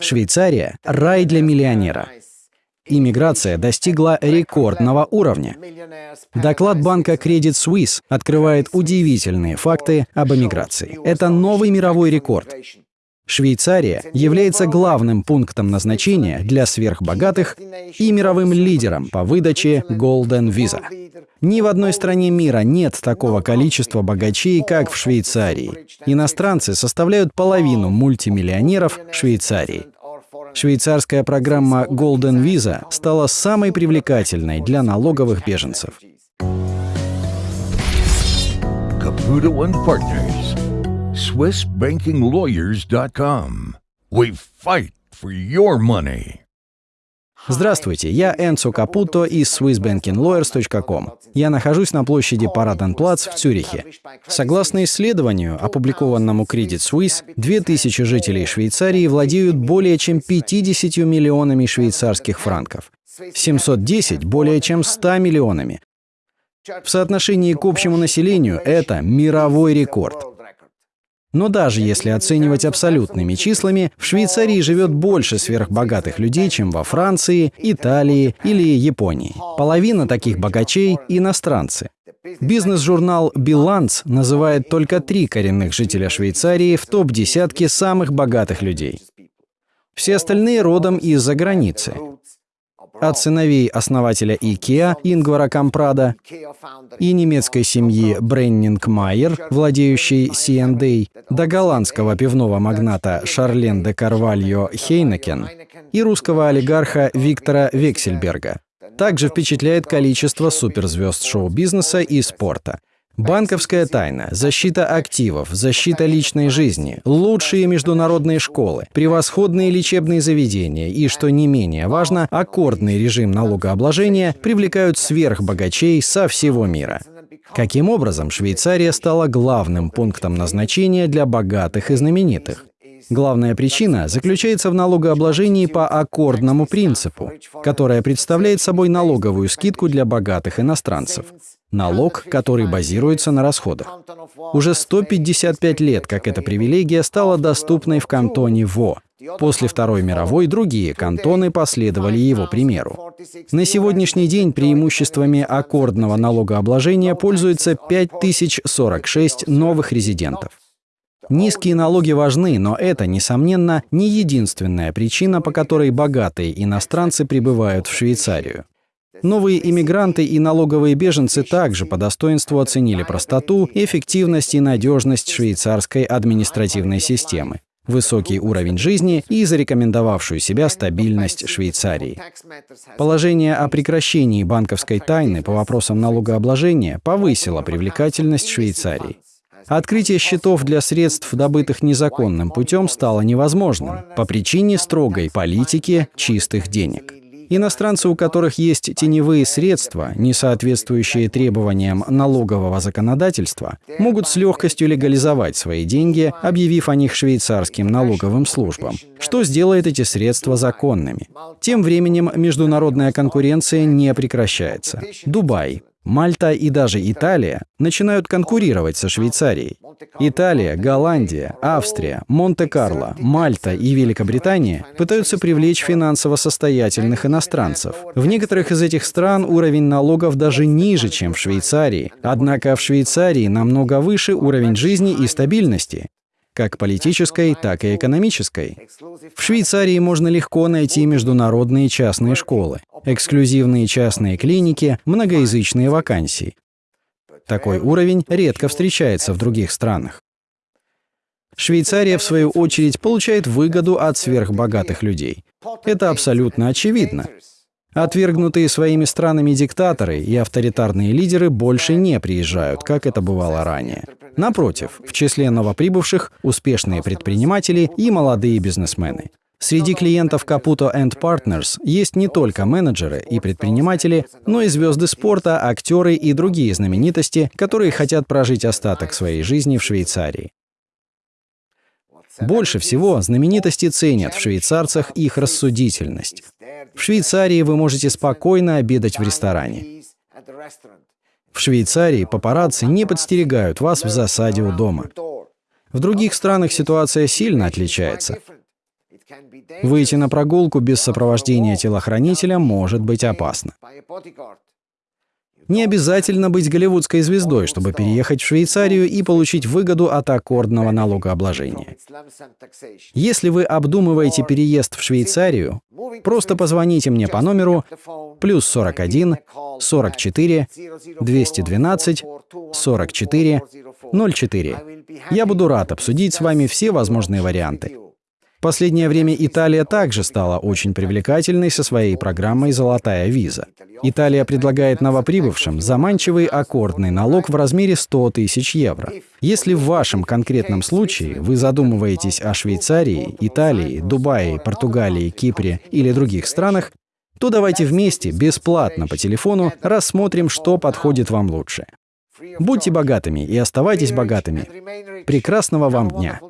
Швейцария – рай для миллионера. Иммиграция достигла рекордного уровня. Доклад банка Credit Suisse открывает удивительные факты об эмиграции. Это новый мировой рекорд. Швейцария является главным пунктом назначения для сверхбогатых и мировым лидером по выдаче Golden Visa. Ни в одной стране мира нет такого количества богачей, как в Швейцарии. Иностранцы составляют половину мультимиллионеров Швейцарии. Швейцарская программа Golden Visa стала самой привлекательной для налоговых беженцев. Caputo and Partners. SwissBankingLawyers.com. We fight for your money. Здравствуйте, я Энцо Капуто из SwissBankingLawyers.com. Я нахожусь на площади Параденплац в Цюрихе. Согласно исследованию, опубликованному Credit Suisse, 2000 жителей Швейцарии владеют более чем 50 миллионами швейцарских франков. 710 – более чем 100 миллионами. В соотношении к общему населению это мировой рекорд. Но даже если оценивать абсолютными числами, в Швейцарии живет больше сверхбогатых людей, чем во Франции, Италии или Японии. Половина таких богачей – иностранцы. Бизнес-журнал «Биланс» называет только три коренных жителя Швейцарии в топ-десятке самых богатых людей. Все остальные родом из-за границы от сыновей основателя IKEA Ингвара Кампрада и немецкой семьи Бреннинг Майер, владеющей C&A, до голландского пивного магната Шарлен де Карвальо Хейнекен и русского олигарха Виктора Вексельберга. Также впечатляет количество суперзвезд шоу-бизнеса и спорта. Банковская тайна, защита активов, защита личной жизни, лучшие международные школы, превосходные лечебные заведения и, что не менее важно, аккордный режим налогообложения привлекают сверхбогачей со всего мира. Каким образом Швейцария стала главным пунктом назначения для богатых и знаменитых? Главная причина заключается в налогообложении по аккордному принципу, которое представляет собой налоговую скидку для богатых иностранцев. Налог, который базируется на расходах. Уже 155 лет, как эта привилегия стала доступной в кантоне Во. После Второй мировой другие кантоны последовали его примеру. На сегодняшний день преимуществами аккордного налогообложения пользуются 5046 новых резидентов. Низкие налоги важны, но это, несомненно, не единственная причина, по которой богатые иностранцы прибывают в Швейцарию. Новые иммигранты и налоговые беженцы также по достоинству оценили простоту, эффективность и надежность швейцарской административной системы, высокий уровень жизни и зарекомендовавшую себя стабильность Швейцарии. Положение о прекращении банковской тайны по вопросам налогообложения повысило привлекательность Швейцарии. Открытие счетов для средств, добытых незаконным путем, стало невозможным по причине строгой политики чистых денег. Иностранцы, у которых есть теневые средства, не соответствующие требованиям налогового законодательства, могут с легкостью легализовать свои деньги, объявив о них швейцарским налоговым службам, что сделает эти средства законными. Тем временем международная конкуренция не прекращается. Дубай, Мальта и даже Италия начинают конкурировать со Швейцарией. Италия, Голландия, Австрия, Монте-Карло, Мальта и Великобритания пытаются привлечь финансово состоятельных иностранцев. В некоторых из этих стран уровень налогов даже ниже, чем в Швейцарии. Однако в Швейцарии намного выше уровень жизни и стабильности как политической, так и экономической. В Швейцарии можно легко найти международные частные школы, эксклюзивные частные клиники, многоязычные вакансии. Такой уровень редко встречается в других странах. Швейцария, в свою очередь, получает выгоду от сверхбогатых людей. Это абсолютно очевидно. Отвергнутые своими странами диктаторы и авторитарные лидеры больше не приезжают, как это бывало ранее. Напротив, в числе новоприбывших – успешные предприниматели и молодые бизнесмены. Среди клиентов Caputo Partners есть не только менеджеры и предприниматели, но и звезды спорта, актеры и другие знаменитости, которые хотят прожить остаток своей жизни в Швейцарии. Больше всего знаменитости ценят в швейцарцах их рассудительность. В Швейцарии вы можете спокойно обедать в ресторане. В Швейцарии папарацци не подстерегают вас в засаде у дома. В других странах ситуация сильно отличается. Выйти на прогулку без сопровождения телохранителя может быть опасно. Не обязательно быть голливудской звездой, чтобы переехать в Швейцарию и получить выгоду от аккордного налогообложения. Если вы обдумываете переезд в Швейцарию, просто позвоните мне по номеру плюс 41 44 212 44 04. Я буду рад обсудить с вами все возможные варианты последнее время Италия также стала очень привлекательной со своей программой «Золотая виза». Италия предлагает новоприбывшим заманчивый аккордный налог в размере 100 тысяч евро. Если в вашем конкретном случае вы задумываетесь о Швейцарии, Италии, Дубае, Португалии, Кипре или других странах, то давайте вместе, бесплатно по телефону, рассмотрим, что подходит вам лучше. Будьте богатыми и оставайтесь богатыми. Прекрасного вам дня!